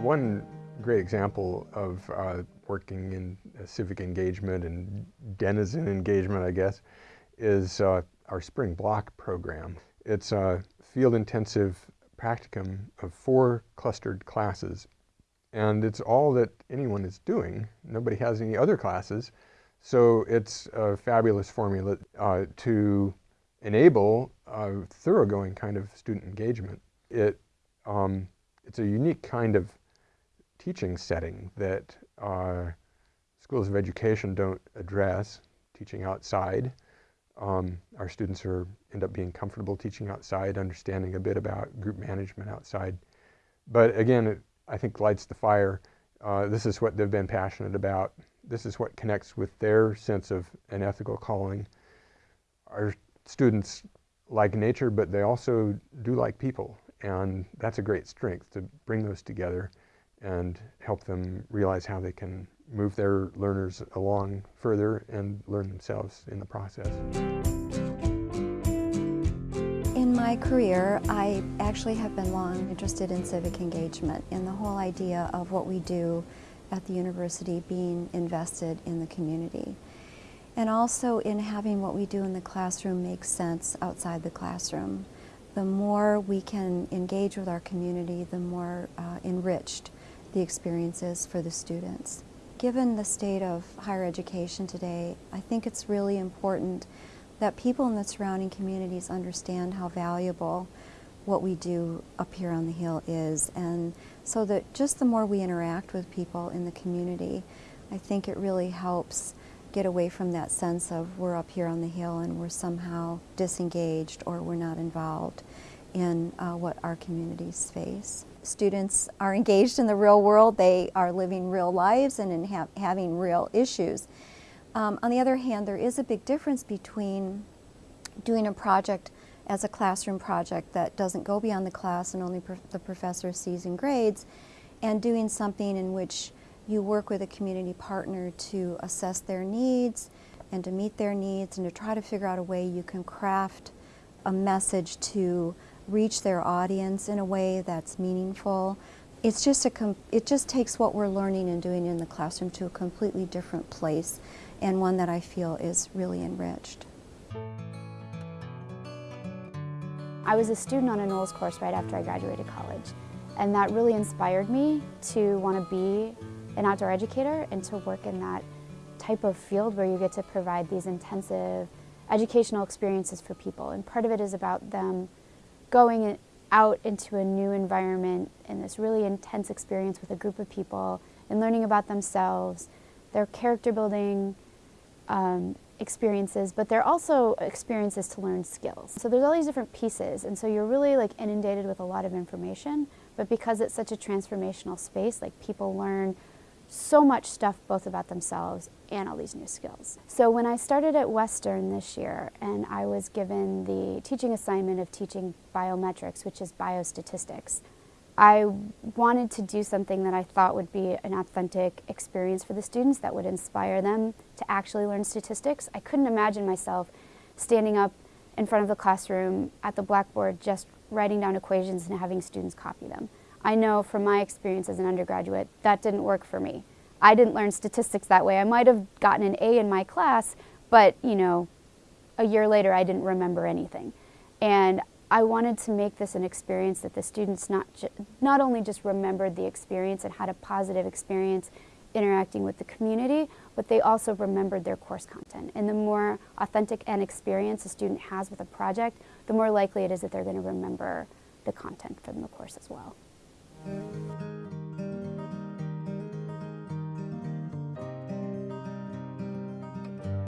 One great example of uh, working in civic engagement and denizen engagement, I guess, is uh, our spring block program. It's a field intensive practicum of four clustered classes. And it's all that anyone is doing. Nobody has any other classes. So it's a fabulous formula uh, to enable a thoroughgoing kind of student engagement. It, um, it's a unique kind of teaching setting that uh, schools of education don't address, teaching outside. Um, our students are end up being comfortable teaching outside, understanding a bit about group management outside. But again, it, I think lights the fire. Uh, this is what they've been passionate about. This is what connects with their sense of an ethical calling. Our students like nature, but they also do like people. And that's a great strength to bring those together and help them realize how they can move their learners along further and learn themselves in the process. In my career, I actually have been long interested in civic engagement and the whole idea of what we do at the university being invested in the community. And also in having what we do in the classroom make sense outside the classroom. The more we can engage with our community, the more uh, enriched the experiences for the students. Given the state of higher education today, I think it's really important that people in the surrounding communities understand how valuable what we do up here on the Hill is. And so that just the more we interact with people in the community, I think it really helps get away from that sense of we're up here on the Hill and we're somehow disengaged or we're not involved in uh, what our communities face students are engaged in the real world, they are living real lives and ha having real issues. Um, on the other hand, there is a big difference between doing a project as a classroom project that doesn't go beyond the class and only the professor sees in grades, and doing something in which you work with a community partner to assess their needs and to meet their needs and to try to figure out a way you can craft a message to reach their audience in a way that's meaningful. It's just a, it just takes what we're learning and doing in the classroom to a completely different place and one that I feel is really enriched. I was a student on a NOLS course right after I graduated college and that really inspired me to want to be an outdoor educator and to work in that type of field where you get to provide these intensive educational experiences for people and part of it is about them going out into a new environment and this really intense experience with a group of people and learning about themselves, their character building um, experiences, but they're also experiences to learn skills. So there's all these different pieces, and so you're really like inundated with a lot of information, but because it's such a transformational space, like people learn so much stuff both about themselves and all these new skills. So when I started at Western this year and I was given the teaching assignment of teaching biometrics, which is biostatistics, I wanted to do something that I thought would be an authentic experience for the students that would inspire them to actually learn statistics. I couldn't imagine myself standing up in front of the classroom at the blackboard just writing down equations and having students copy them. I know from my experience as an undergraduate, that didn't work for me. I didn't learn statistics that way. I might have gotten an A in my class, but you know, a year later I didn't remember anything. And I wanted to make this an experience that the students not, not only just remembered the experience and had a positive experience interacting with the community, but they also remembered their course content. And the more authentic an experience a student has with a project, the more likely it is that they're going to remember the content from the course as well.